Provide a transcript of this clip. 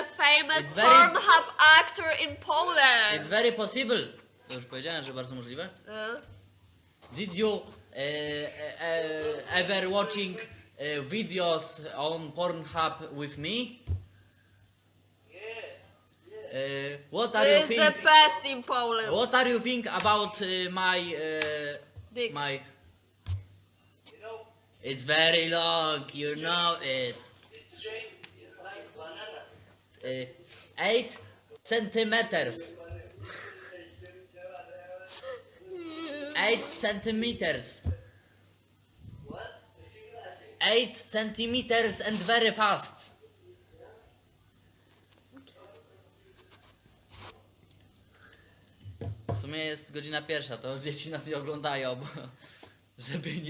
the famous very... Pornhub actor in Poland. It's very possible. Już powiedziałem, że bardzo możliwe. Uh. Did you uh, uh, ever watching videos on Pornhub with me? Uh, what are you think? the best in Poland. What are you think about uh, my uh, Dick. my? You know, it's very long. You know it. It's. 8 centimeters. 8 centimeters. 8 centimeters and very fast. W sumie jest godzina pierwsza, to dzieci nas nie oglądają, bo żeby nie